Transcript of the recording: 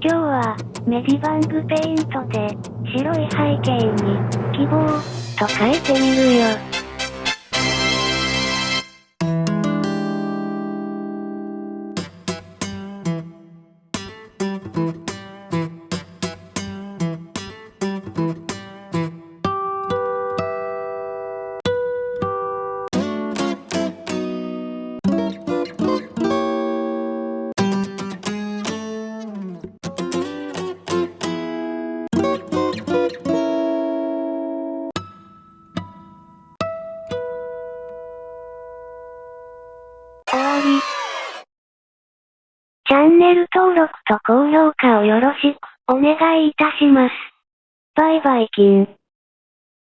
今日は、メディバングペイントで、白い背景に、希望、と書いてみるよ。り。チャンネル登録と高評価をよろしくお願いいたします。バイバイキン。